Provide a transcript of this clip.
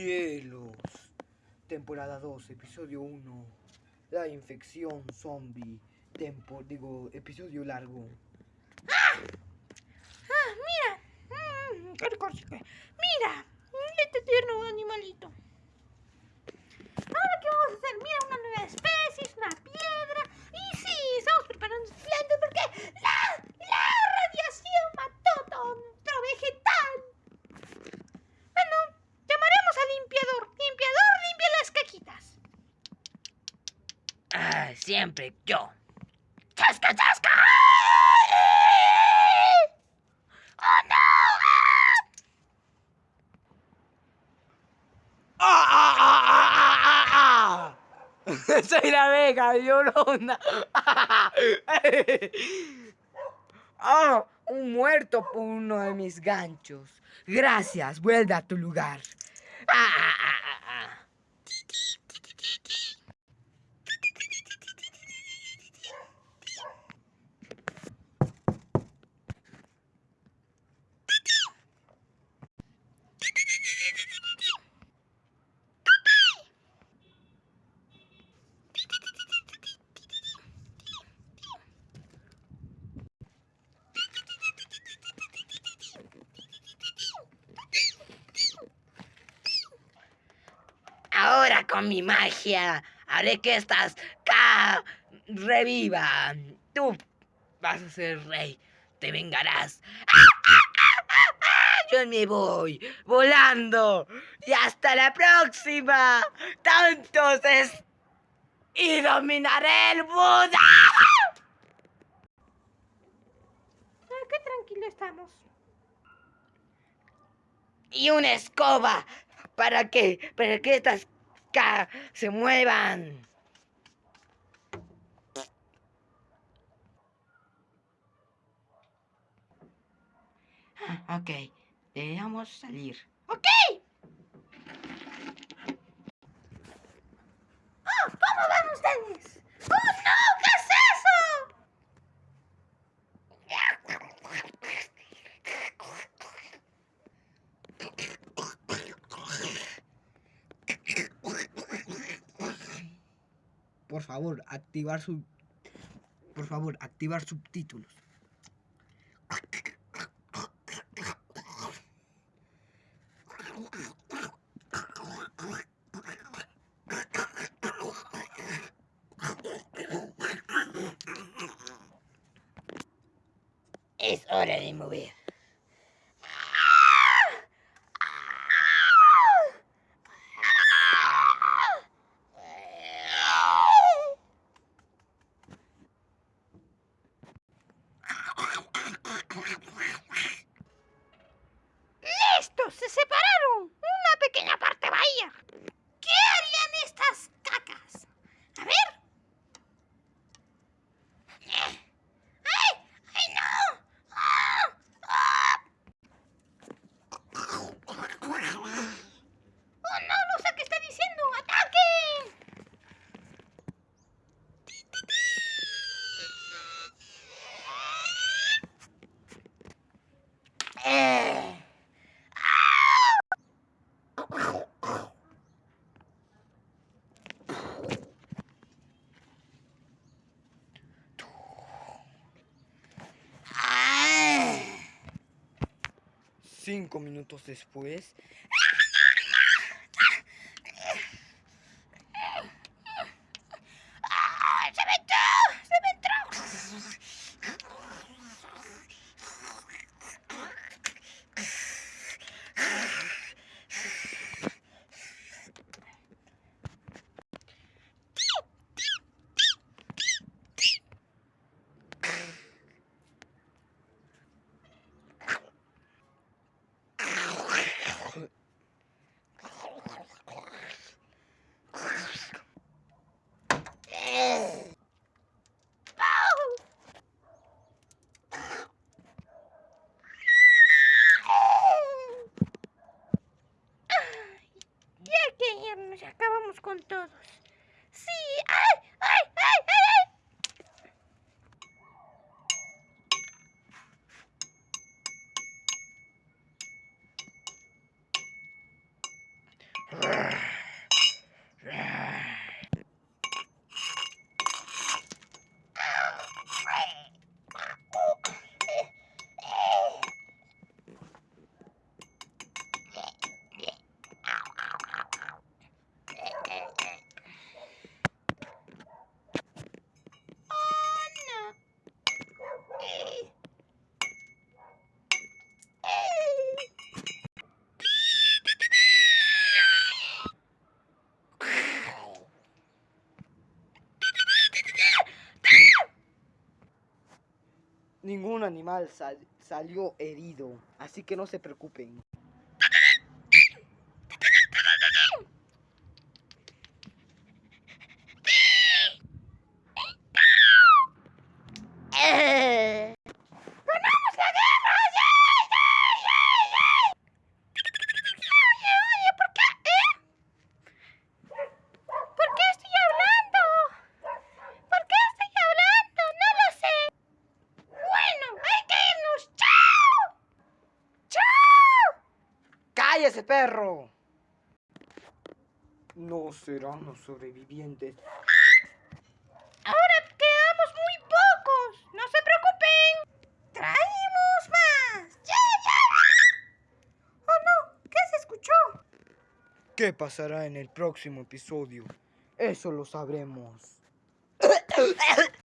Cielos. Temporada 2, episodio 1. La infección zombie. Tempo, digo, episodio largo. Siempre yo. ¡Chasca, chasca! ¡Oh, no! ¡Ah, ah, ah, ah, ah, ah! Soy la abeja llorona. ¡Oh! Un muerto por uno de mis ganchos. Gracias, vuelve a tu lugar. Ah. Ahora con mi magia haré que estas K revivan. Tú vas a ser rey. Te vengarás. Yo me voy volando. Y hasta la próxima. Tantos es. Y dominaré el Buda. Qué tranquilo estamos. Y una escoba para que, para que estas K se muevan. Ah, Ok, debemos salir. ¡Ok! ¡Oh! ¿Cómo van ustedes? ¡Oh, no! ¿Qué es eso? Por favor, activar su. Por favor, activar subtítulos. Es hora de mover. ¡Listo! ¡Se separaron! Una pequeña parte bahía. ¿Qué harían estas cacas? A ver. ¡Ay! ¡Ay, no! ¡Ah! ¡Ah! ¡Oh, no! No sé qué está diciendo. ¡Ataquen! Eh. Ah. Cinco minutos después. ¡Ah! ¡Se me entró! ¡Se me entró! Ya irnos, acabamos con todos. Sí, ¡ay! ¡ay! ¡ay! ¡ay! ay! Oh, Ningún animal sal- salió herido, así que no se preocupen. ¡Cállese, perro! No serán los sobrevivientes. Ahora quedamos muy pocos. No se preocupen. Traemos más. ¡Ya, ya! ¡Oh, no! ¿Qué se escuchó? ¿Qué pasará en el próximo episodio? Eso lo sabremos.